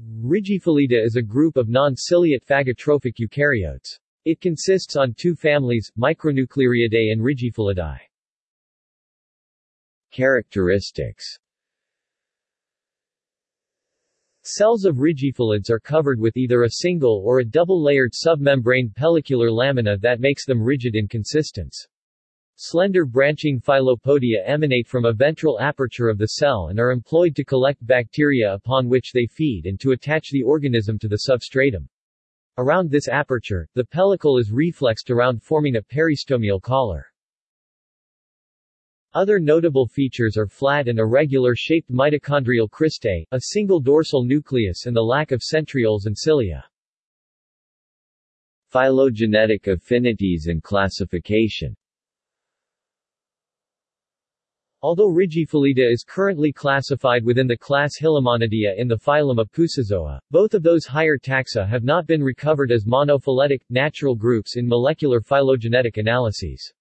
Rigifilida is a group of non-ciliate phagotrophic eukaryotes. It consists on two families, Micronucleariidae and Rigifilidae. Characteristics Cells of rigifilids are covered with either a single or a double-layered submembrane pellicular lamina that makes them rigid in consistence. Slender branching filopodia emanate from a ventral aperture of the cell and are employed to collect bacteria upon which they feed and to attach the organism to the substratum. Around this aperture, the pellicle is reflexed around forming a peristomial collar. Other notable features are flat and irregular-shaped mitochondrial cristae, a single dorsal nucleus and the lack of centrioles and cilia. Phylogenetic affinities and classification Although Rigifilida is currently classified within the class Hilomonadea in the phylum Apusozoa, both of those higher taxa have not been recovered as monophyletic, natural groups in molecular phylogenetic analyses.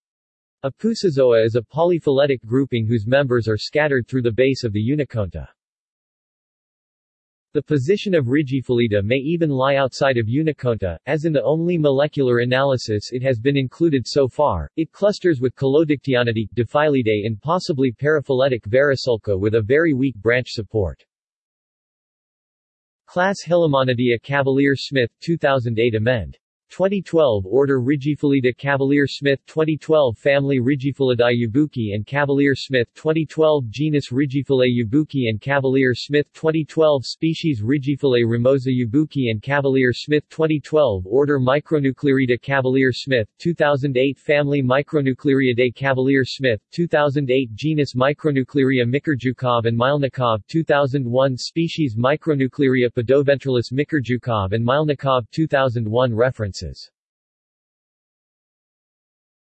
Apusozoa is a polyphyletic grouping whose members are scattered through the base of the Unikonta. The position of Rigifilida may even lie outside of Unikonta, as in the only molecular analysis it has been included so far, it clusters with Collodictyonidae, Diphylleidae and possibly paraphyletic Varisulca with a very weak branch support. Class Hilomonadea Cavalier-Smith 2008 amend. 2012 Order Rigifilida Cavalier-Smith 2012 Family Rigifilida Yubuki and Cavalier-Smith 2012 Genus Rigifila Yubuki and Cavalier-Smith 2012 Species Rigifila Ramosa Yubuki and Cavalier-Smith 2012 Order Micronucleariida Cavalier-Smith 2008 Family Micronucleariidae Cavalier-Smith 2008 Genus Micronuclearia Mikrjukov and Mylnikov 2001 Species Micronuclearia Podoventralis Mikrjukov and Mylnikov 2001 Reference references